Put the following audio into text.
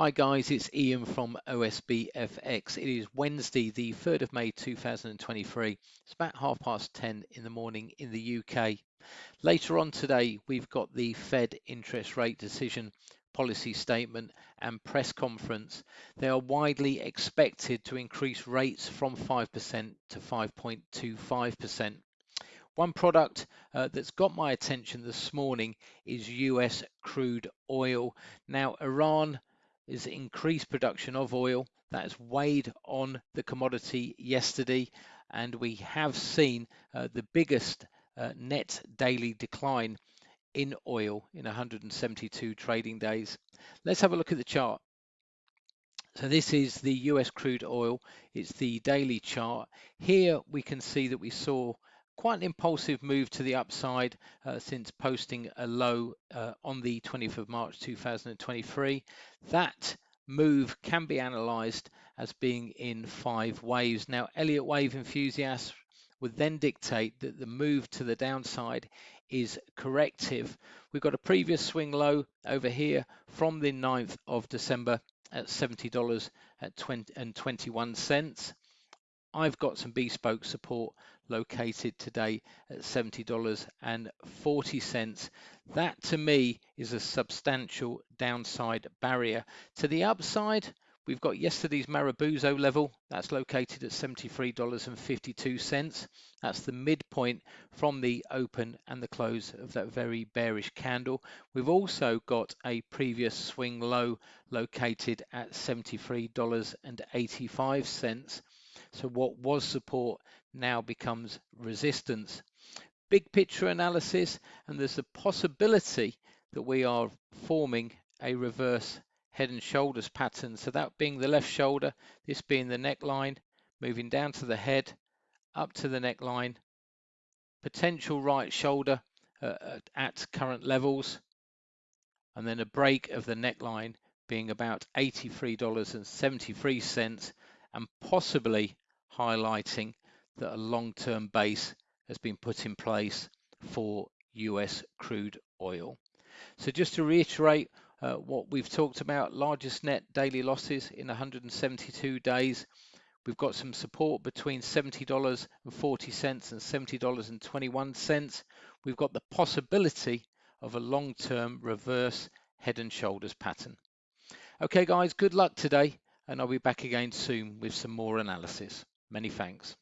Hi guys, it's Ian from OSBFX. It is Wednesday, the 3rd of May 2023. It's about half past 10 in the morning in the UK. Later on today, we've got the Fed interest rate decision, policy statement, and press conference. They are widely expected to increase rates from 5% to 5.25%. One product uh, that's got my attention this morning is US crude oil. Now, Iran is increased production of oil that has weighed on the commodity yesterday and we have seen uh, the biggest uh, net daily decline in oil in 172 trading days. Let's have a look at the chart. So this is the US crude oil. It's the daily chart. Here we can see that we saw quite an impulsive move to the upside uh, since posting a low uh, on the 20th of March 2023. That move can be analyzed as being in five waves. Now, Elliott wave enthusiasts would then dictate that the move to the downside is corrective. We've got a previous swing low over here from the 9th of December at $70 at 20 and 21 cents. I've got some bespoke support located today at $70.40. That to me is a substantial downside barrier. To the upside, we've got yesterday's Marubozu level. That's located at $73.52. That's the midpoint from the open and the close of that very bearish candle. We've also got a previous swing low located at $73.85. So what was support now becomes resistance. Big picture analysis, and there's a possibility that we are forming a reverse head and shoulders pattern. So that being the left shoulder, this being the neckline, moving down to the head, up to the neckline, potential right shoulder uh, at current levels, and then a break of the neckline being about $83.73 and possibly highlighting that a long-term base has been put in place for US crude oil. So just to reiterate uh, what we've talked about, largest net daily losses in 172 days. We've got some support between $70.40 and $70.21. We've got the possibility of a long-term reverse head and shoulders pattern. Okay guys, good luck today and I'll be back again soon with some more analysis. Many thanks.